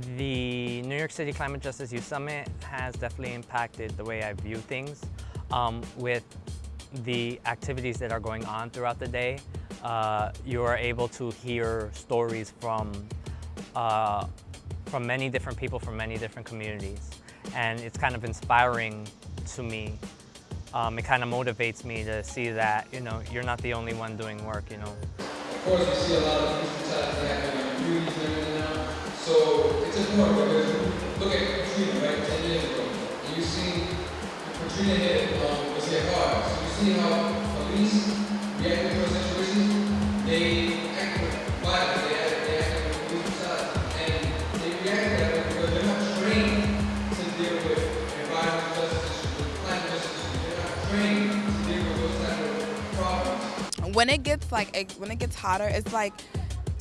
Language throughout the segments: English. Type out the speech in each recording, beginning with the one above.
The New York City Climate Justice Youth Summit has definitely impacted the way I view things um, with the activities that are going on throughout the day. Uh, you are able to hear stories from, uh, from many different people from many different communities. And it's kind of inspiring to me. Um, it kind of motivates me to see that, you know, you're not the only one doing work, you know. Of course, we see a lot of So it's important because look at Katrina, right, 10 years ago. And you see Katrina hit, um, was hit hard. So you see how police react to those situations. They act with they act, they act with police brutality. And they react that because they're not trained to deal with environmental justice issues, with climate justice issues. They're not trained to deal with those type of problems. when it gets like when it gets hotter, it's like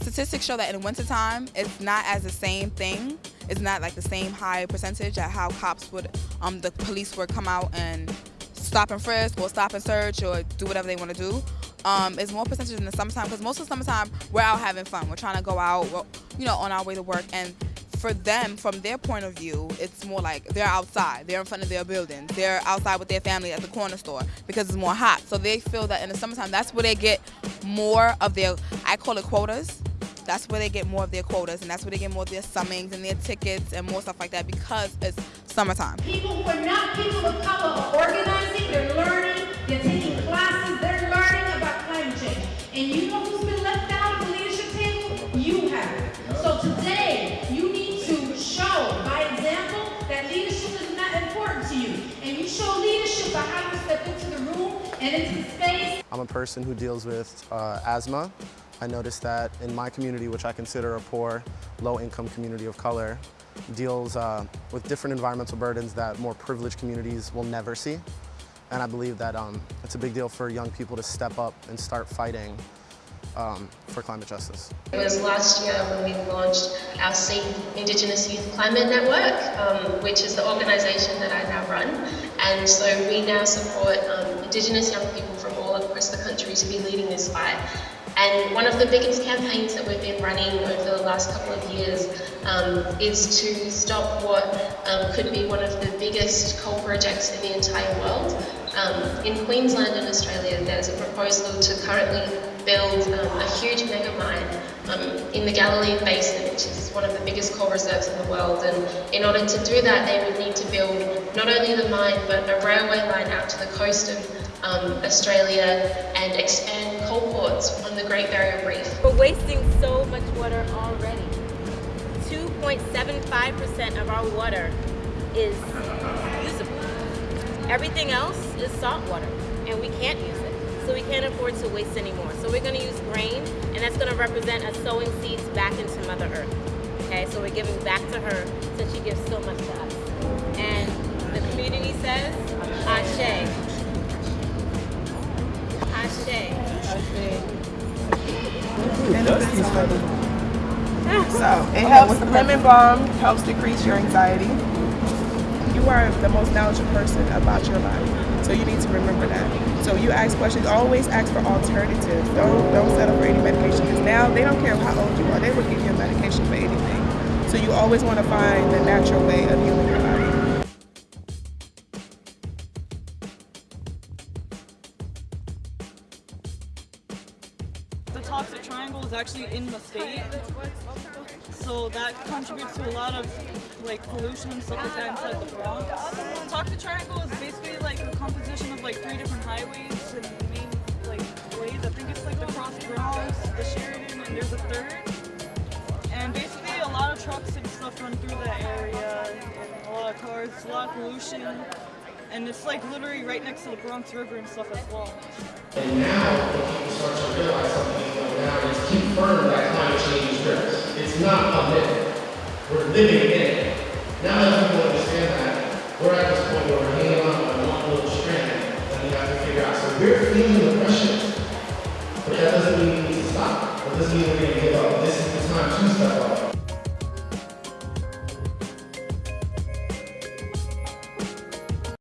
statistics show that in wintertime, it's not as the same thing. It's not like the same high percentage at how cops would, um, the police would come out and stop and frisk or stop and search or do whatever they want to do. Um, it's more percentage in the summertime because most of the summertime we're out having fun. We're trying to go out, you know, on our way to work. And for them, from their point of view, it's more like they're outside. They're in front of their buildings. They're outside with their family at the corner store because it's more hot. So they feel that in the summertime, that's where they get more of their, I call it quotas. That's where they get more of their quotas, and that's where they get more of their summings and their tickets and more stuff like that because it's summertime. People who are not people of color are organizing, they're learning, they're taking classes, they're learning about climate change. And you know who's been left out of the leadership table? You have. So today, you need to show by example that leadership is not important to you. And you show leadership by how you step into the room and into the space I'm a person who deals with uh, asthma. I noticed that in my community, which I consider a poor, low-income community of color, deals uh, with different environmental burdens that more privileged communities will never see. And I believe that um, it's a big deal for young people to step up and start fighting um, for climate justice. It was last year when we launched our Indigenous Youth Climate Network, um, which is the organisation that I now run. And so we now support um, Indigenous young people from all across the country to be leading this fight. And one of the biggest campaigns that we've been running over the last couple of years um, is to stop what um, could be one of the biggest coal projects in the entire world. Um, in Queensland and Australia, there's a proposal to currently build um, a huge mega mine um, in the Galilee Basin, which is one of the biggest coal reserves in the world. And in order to do that, they would need to build not only the mine, but a railway line out to the coast of um, Australia and expand coal ports on the Great Barrier Reef. We're wasting so much water already. 2.75% of our water is usable. Everything else is salt water, and we can't use it. So we can't afford to waste anymore. So we're gonna use grain, and that's gonna represent us sowing seeds back into Mother Earth. Okay, so we're giving back to her since she gives so much to us. And the community says, Ashe. So it helps. Lemon balm helps decrease your anxiety. You are the most knowledgeable person about your body, so you need to remember that. So you ask questions. Always ask for alternatives. Don't don't settle for any medication because now they don't care how old you are. They will give you a medication for anything. So you always want to find the natural way of healing your body. The toxic triangle is actually in the state, so that contributes to a lot of like pollution and stuff like that inside the Bronx. The toxic triangle is basically like a composition of like three different highways and main like ways. I think it's like the Cross Bronx, the Sheridan, and there's a third. And basically a lot of trucks and stuff run through that area, and a lot of cars, a lot of pollution. And it's like literally right next to the Bronx River and stuff as well. And now the people start to realize something now is confirmed that climate change is real. It's not a myth. We're living in it. Now that people understand that, we're at this point where we're hanging on by one little strand that we have to figure out. So we're feeling the pressure. But that doesn't mean we need to stop. It doesn't mean we're going to give up. This is the time to step up.